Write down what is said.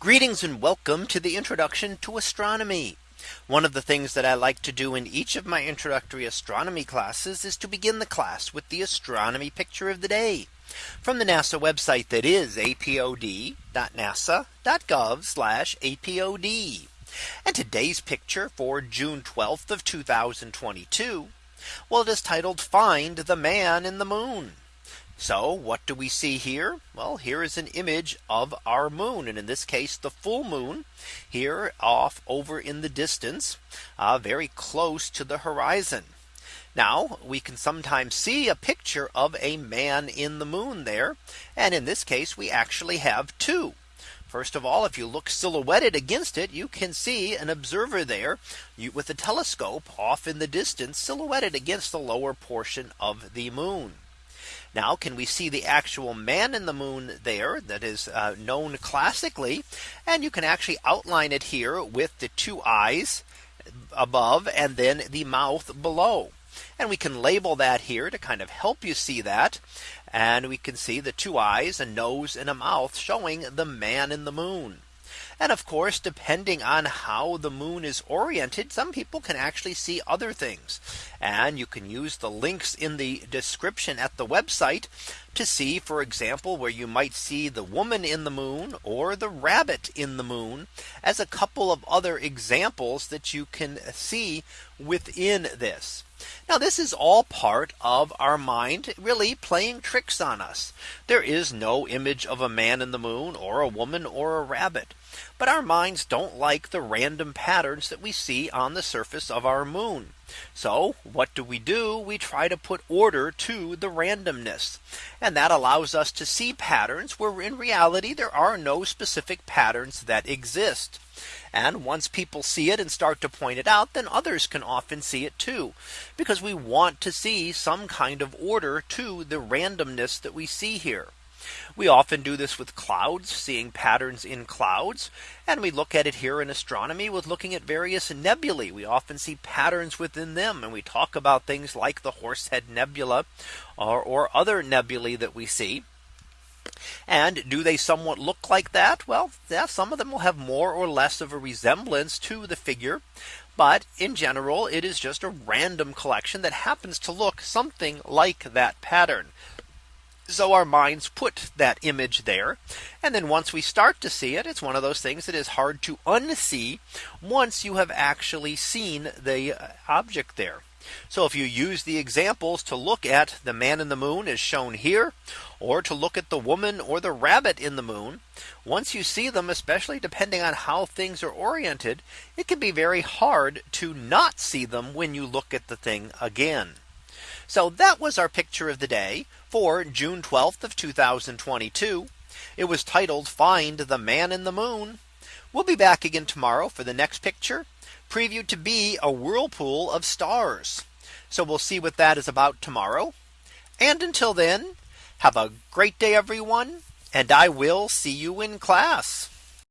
Greetings and welcome to the introduction to astronomy. One of the things that I like to do in each of my introductory astronomy classes is to begin the class with the astronomy picture of the day from the NASA website that is apod.nasa.gov apod. And today's picture for June 12th of 2022. Well, it is titled Find the Man in the Moon. So what do we see here? Well, here is an image of our moon. And in this case, the full moon here off over in the distance, uh, very close to the horizon. Now we can sometimes see a picture of a man in the moon there. And in this case, we actually have two. First of all, if you look silhouetted against it, you can see an observer there with a telescope off in the distance silhouetted against the lower portion of the moon. Now can we see the actual man in the moon there that is uh, known classically and you can actually outline it here with the two eyes above and then the mouth below. And we can label that here to kind of help you see that. And we can see the two eyes, a nose and a mouth showing the man in the moon. And of course, depending on how the moon is oriented, some people can actually see other things. And you can use the links in the description at the website to see, for example, where you might see the woman in the moon or the rabbit in the moon as a couple of other examples that you can see within this. Now this is all part of our mind really playing tricks on us. There is no image of a man in the moon or a woman or a rabbit. But our minds don't like the random patterns that we see on the surface of our moon. So what do we do? We try to put order to the randomness. And that allows us to see patterns where in reality there are no specific patterns that exist. And once people see it and start to point it out, then others can often see it too. Because we want to see some kind of order to the randomness that we see here. We often do this with clouds, seeing patterns in clouds. And we look at it here in astronomy with looking at various nebulae. We often see patterns within them. And we talk about things like the Horsehead Nebula or, or other nebulae that we see. And do they somewhat look like that? Well, yeah, some of them will have more or less of a resemblance to the figure. But in general, it is just a random collection that happens to look something like that pattern. So our minds put that image there. And then once we start to see it, it's one of those things that is hard to unsee once you have actually seen the uh, object there. So if you use the examples to look at the man in the moon as shown here, or to look at the woman or the rabbit in the moon, once you see them, especially depending on how things are oriented, it can be very hard to not see them when you look at the thing again. So that was our picture of the day for June 12th of 2022. It was titled Find the Man in the Moon. We'll be back again tomorrow for the next picture previewed to be a whirlpool of stars. So we'll see what that is about tomorrow. And until then, have a great day, everyone. And I will see you in class.